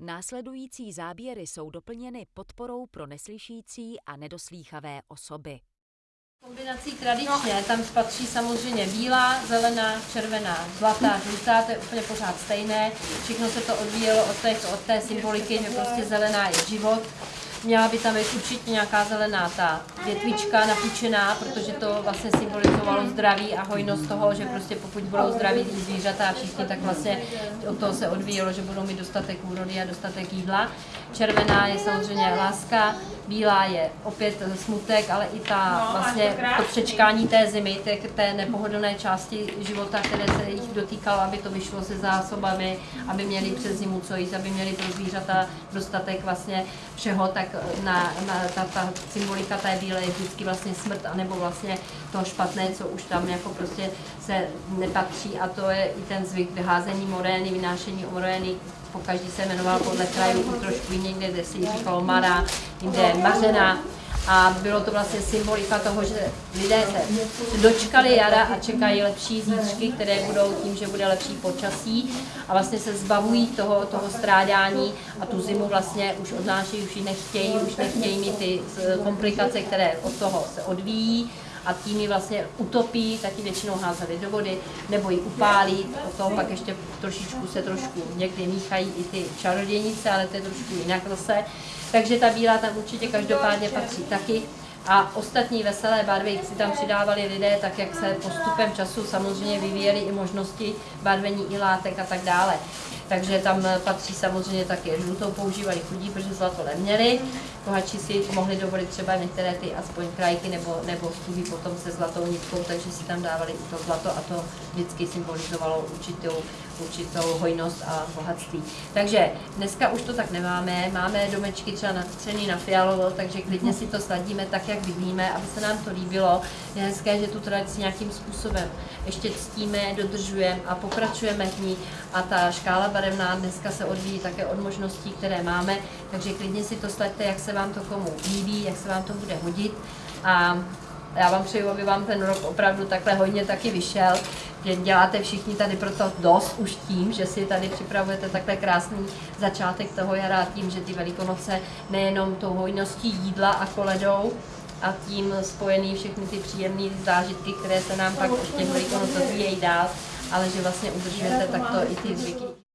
Následující záběry jsou doplněny podporou pro neslyšící a nedoslýchavé osoby. Kombinací tradičně tam patří samozřejmě bílá, zelená, červená, zlatá, žlutá, to je úplně pořád stejné. Všechno se to odvíjelo od té, od té symboliky, že prostě zelená je život, Měla by tam být určitě nějaká zelená ta větvička napůjčená, protože to vlastně symbolizovalo zdraví a hojnost toho, že prostě pokud budou zdraví zvířata a všichni, tak vlastně od toho se odvíjelo, že budou mít dostatek úrody a dostatek jídla. Červená je samozřejmě láska, bílá je opět smutek, ale i ta no, vlastně to přečkání té zimy, té, té nepohodlné části života, které se jich dotýkalo, aby to vyšlo se zásobami, aby měli přes zimu co jíst, aby měli pro zvířata dostatek vlastně všeho, tak na, na ta, ta symbolika té bílé je vždycky vlastně smrt, anebo vlastně to špatné, co už tam jako prostě se nepatří. A to je i ten zvyk vyházení morény, vynášení morény, po každý se jmenoval podle krajů, trošku někde, kde si říkalo Mara, jinde Mařena, a bylo to vlastně symbolika toho, že lidé se dočkali jara a čekají lepší zítřky, které budou tím, že bude lepší počasí. A vlastně se zbavují toho, toho strádání a tu zimu vlastně už odnášejí, už ji nechtějí, už nechtějí mít ty komplikace, které od toho se odvíjí a tím ji vlastně utopí, taky většinou házeli do vody, nebo ji upálí, o toho pak ještě trošičku se trošku někdy míchají i ty čarodějnice, ale to je trošku jinak zase. Takže ta bílá tam určitě každopádně patří taky. A ostatní veselé barvy si tam přidávali lidé, tak jak se postupem času samozřejmě vyvíjely i možnosti barvení i látek a tak dále. Takže tam patří samozřejmě také žlutou používali chudí, protože zlato neměli. Bohatší si mohli dovolit třeba některé ty aspoň krajky nebo, nebo stuhy potom se zlatou nitkou, takže si tam dávali i to zlato a to vždycky symbolizovalo určitou, určitou hojnost a bohatství. Takže dneska už to tak nemáme, máme domečky třeba natřený na fialovo, takže klidně si to sladíme tak, jak vidíme, aby se nám to líbilo. Je hezké, že tu tradici nějakým způsobem ještě ctíme, dodržujeme a pokračujeme v ní a ta škála barevná dneska se odvíjí také od možností, které máme, takže klidně si to slaďte, jak se vám to komu líbí, jak se vám to bude hodit a já vám přeju, aby vám ten rok opravdu takhle hodně taky vyšel, že děláte všichni tady proto dost už tím, že si tady připravujete takhle krásný začátek toho jara tím, že ty velikonoce nejenom tou hojností jídla a koledou, a tím spojený všechny ty příjemné zážitky, které se nám pak v těch velikonocích dál, ale že vlastně udržujete takto i ty zvyky.